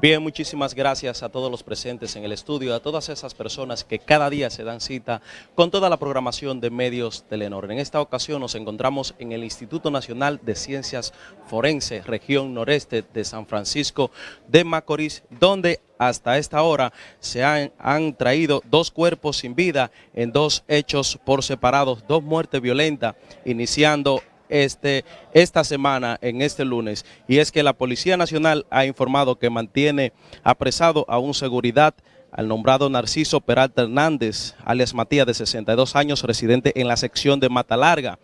Bien, muchísimas gracias a todos los presentes en el estudio, a todas esas personas que cada día se dan cita con toda la programación de medios Telenor. En esta ocasión nos encontramos en el Instituto Nacional de Ciencias Forense, región noreste de San Francisco de Macorís, donde hasta esta hora se han, han, traído dos cuerpos sin vida en dos hechos por separados, dos muertes violentas, iniciando este, esta semana, en este lunes, y es que la Policía Nacional ha informado que mantiene apresado a un seguridad al nombrado Narciso Peralta Hernández, alias Matías, de 62 años, residente en la sección de Mata Larga.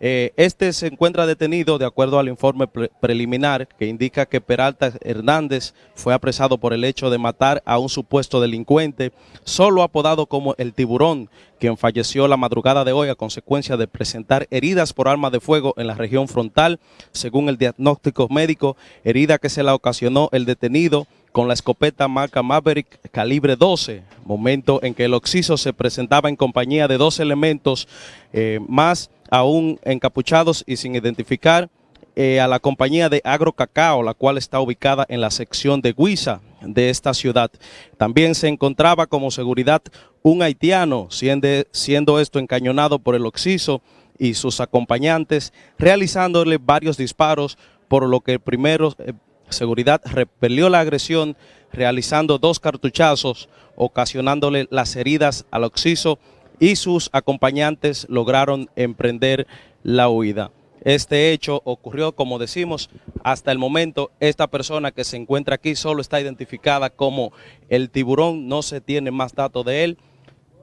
Eh, este se encuentra detenido de acuerdo al informe pre preliminar que indica que Peralta Hernández fue apresado por el hecho de matar a un supuesto delincuente, solo apodado como el tiburón, quien falleció la madrugada de hoy a consecuencia de presentar heridas por arma de fuego en la región frontal, según el diagnóstico médico, herida que se la ocasionó el detenido con la escopeta marca Maverick calibre 12, momento en que el occiso se presentaba en compañía de dos elementos eh, más aún encapuchados y sin identificar eh, a la compañía de Agro Cacao, la cual está ubicada en la sección de Guisa de esta ciudad. También se encontraba como seguridad un haitiano, siendo, siendo esto encañonado por el occiso y sus acompañantes, realizándole varios disparos, por lo que primero eh, Seguridad repelió la agresión realizando dos cartuchazos, ocasionándole las heridas al occiso y sus acompañantes lograron emprender la huida. Este hecho ocurrió, como decimos, hasta el momento esta persona que se encuentra aquí solo está identificada como el tiburón, no se tiene más datos de él.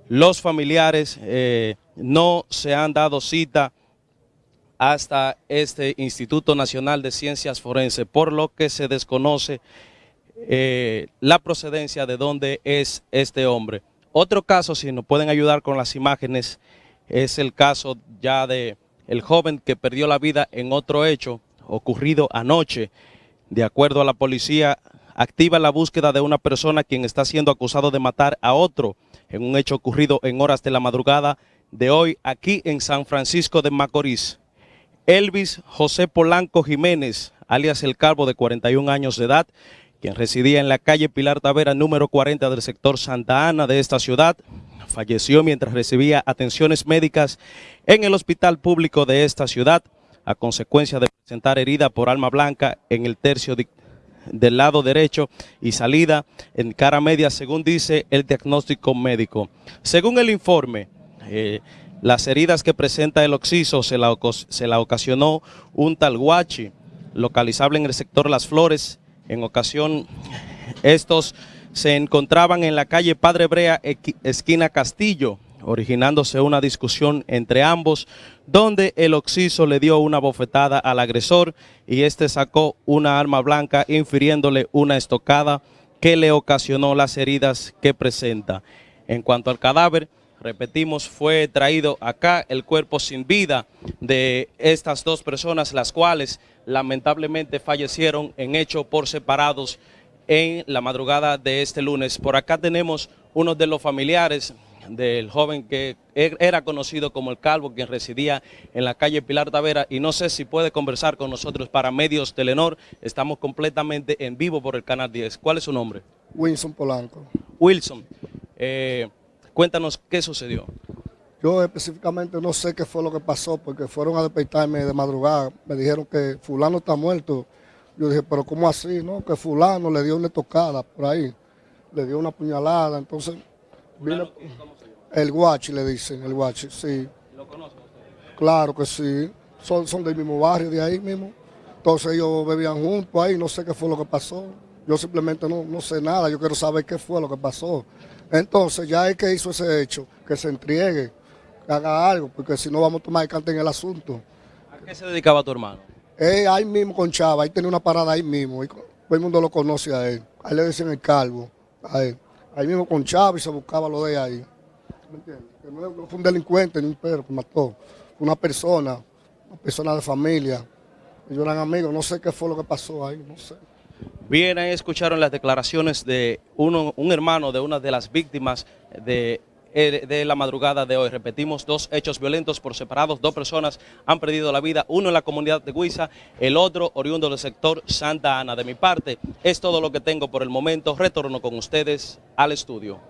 Los familiares eh, no se han dado cita hasta este Instituto Nacional de Ciencias Forenses, por lo que se desconoce eh, la procedencia de dónde es este hombre. Otro caso, si nos pueden ayudar con las imágenes, es el caso ya de el joven que perdió la vida en otro hecho ocurrido anoche. De acuerdo a la policía, activa la búsqueda de una persona quien está siendo acusado de matar a otro en un hecho ocurrido en horas de la madrugada de hoy aquí en San Francisco de Macorís. Elvis José Polanco Jiménez, alias El Calvo, de 41 años de edad, quien residía en la calle Pilar Tavera, número 40 del sector Santa Ana de esta ciudad, falleció mientras recibía atenciones médicas en el hospital público de esta ciudad, a consecuencia de presentar herida por alma blanca en el tercio del lado derecho y salida en cara media, según dice el diagnóstico médico. Según el informe, eh, las heridas que presenta el occiso se la, ocasionó un talguachi, localizable en el sector Las Flores. En ocasión, estos se encontraban en la calle Padre Brea, esquina Castillo, originándose una discusión entre ambos, donde el occiso le dio una bofetada al agresor y este sacó una arma blanca, infiriéndole una estocada que le ocasionó las heridas que presenta. En cuanto al cadáver, repetimos, fue traído acá el cuerpo sin vida de estas dos personas, las cuales lamentablemente fallecieron en hecho por separados en la madrugada de este lunes. Por acá tenemos uno de los familiares del joven que er, era conocido como el Calvo, quien residía en la calle Pilar Tavera, y no sé si puede conversar con nosotros para Medios Telenor. Estamos completamente en vivo por el Canal 10. ¿Cuál es su nombre? Wilson Polanco. Wilson. Eh, Cuéntanos qué sucedió. Yo específicamente no sé qué fue lo que pasó, porque fueron a despertarme de madrugada. Me dijeron que fulano está muerto. Yo dije, pero ¿cómo así? No, que fulano le dio una tocada por ahí. Le dio una puñalada, entonces... Vino, el guachi le dicen, el guachi, sí. ¿Lo conocen Claro que sí. Son, son del mismo barrio, de ahí mismo. Entonces ellos bebían juntos ahí, no sé qué fue lo que pasó. Yo simplemente no, no sé nada, yo quiero saber qué fue lo que pasó. Entonces, ya es que hizo ese hecho, que se entregue, que haga algo, porque si no vamos a tomar el cante en el asunto. ¿A qué se dedicaba tu hermano? Eh, ahí mismo con Chava, ahí tenía una parada ahí mismo, y todo el mundo lo conoce a él. Ahí le decían el calvo, a él. Ahí mismo con Chava y se buscaba lo de ahí. ¿Me entiendes? Que no, fue un delincuente ni un perro que mató, fue una persona, una persona de familia. Ellos eran amigos, no sé qué fue lo que pasó ahí, no sé. Bien, ahí escucharon las declaraciones de uno, un hermano de una de las víctimas de eh, de la madrugada de hoy. Repetimos, dos hechos violentos por separados, dos personas han perdido la vida, uno en la comunidad de Huiza, el otro oriundo del sector Santa Ana. De mi parte, es todo lo que tengo por el momento. Retorno con ustedes al estudio.